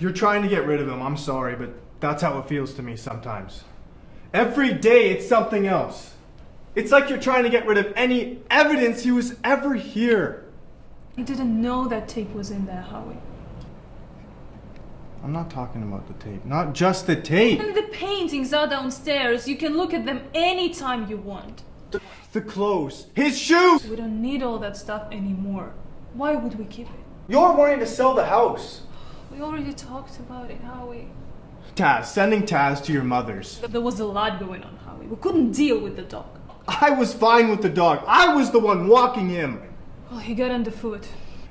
You're trying to get rid of him. I'm sorry, but that's how it feels to me sometimes. Every day it's something else. It's like you're trying to get rid of any evidence he was ever here. I didn't know that tape was in there, Howie. I'm not talking about the tape. Not just the tape. And the paintings are downstairs. You can look at them anytime you want. The, the clothes. His shoes! We don't need all that stuff anymore. Why would we keep it? You're wanting to sell the house. We already talked about it, Howie. Taz, sending Taz to your mother's. There was a lot going on, Howie. We couldn't deal with the dog. I was fine with the dog. I was the one walking him. Well, he got underfoot.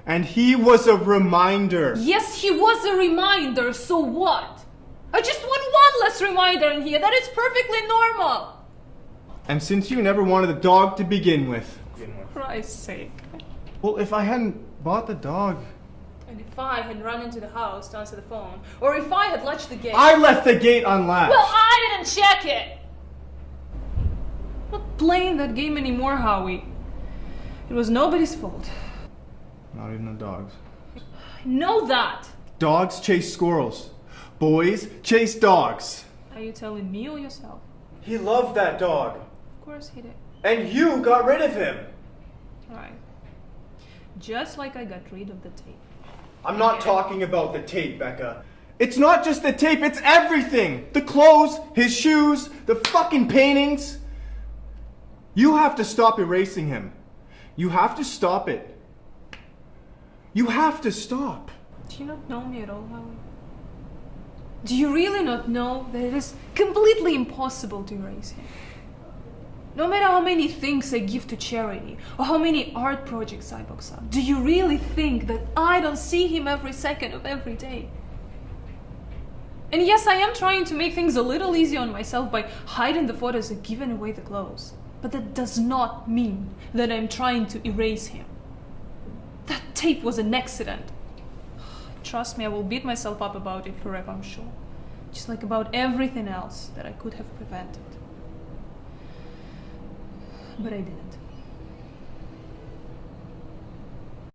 And he was a reminder. Yes, he was a reminder, so what? I just want one less reminder in here that it's perfectly normal. And since you never wanted a dog to begin with. For Christ's sake. Well, if I hadn't bought the dog. And if I had run into the house to answer the phone, or if I had latched the gate. I left the gate unlatched. Well, I didn't check it! I'm not playing that game anymore, Howie. It was nobody's fault. Not even the dogs. I know that! Dogs chase squirrels. Boys chase dogs. Are you telling me or yourself? He loved that dog. Of course he did. And you got rid of him. Right. Just like I got rid of the tape. I'm not talking about the tape, Becca. It's not just the tape, it's everything. The clothes, his shoes, the fucking paintings. You have to stop erasing him. You have to stop it. You have to stop. Do you not know me at all, Howie? Do you really not know that it is completely impossible to erase him? No matter how many things I give to charity or how many art projects I box up, do you really think that I don't see him every second of every day? And yes, I am trying to make things a little easier on myself by hiding the photos and giving away the clothes. But that does not mean that I'm trying to erase him. That tape was an accident. Trust me, I will beat myself up about it forever, I'm sure. Just like about everything else that I could have prevented. But I didn't.